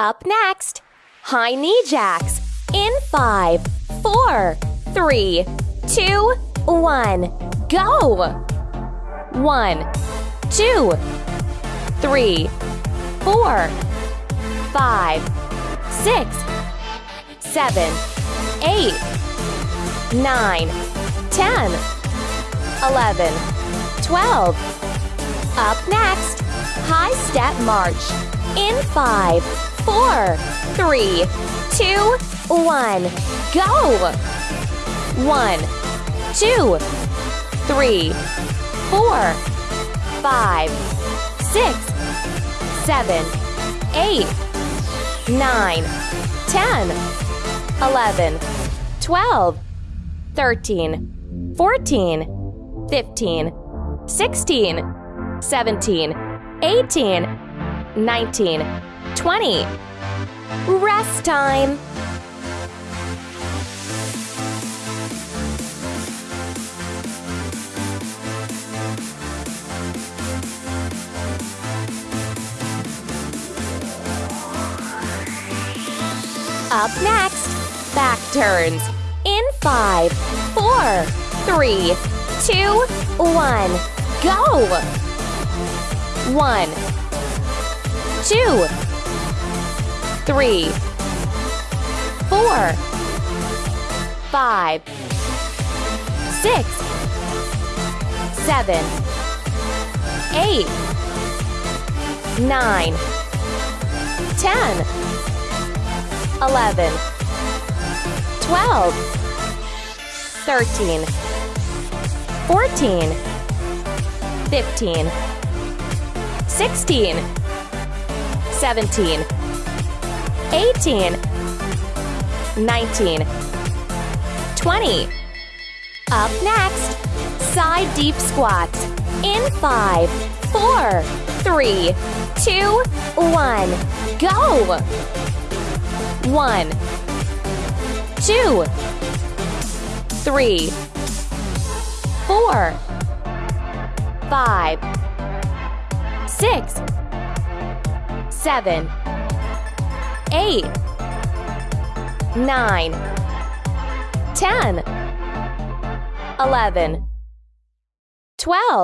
Up next, high knee jacks in five, four, three, two, one. Go! One, two, three, four, five, six, seven, eight, nine, ten, eleven, twelve. Up next, high step march in five, four, three, two, one. Go! One, two, three, four, five, six, seven, eight, nine, ten, eleven, twelve, thirteen, fourteen, fifteen, sixteen, seventeen, eighteen, nineteen, twenty. Rest time. Up next, back turns. In five, four, three, two, one. Go! One, two, three, four, five, six, seven, eight, nine, ten. 11, 12, 13, 14, 15, 16, 17, 18, 19, 20. Up next, side deep squats in five, four, three, two, one. Go! One, two, three, four, five, six, seven, eight, nine, ten, eleven, twelve.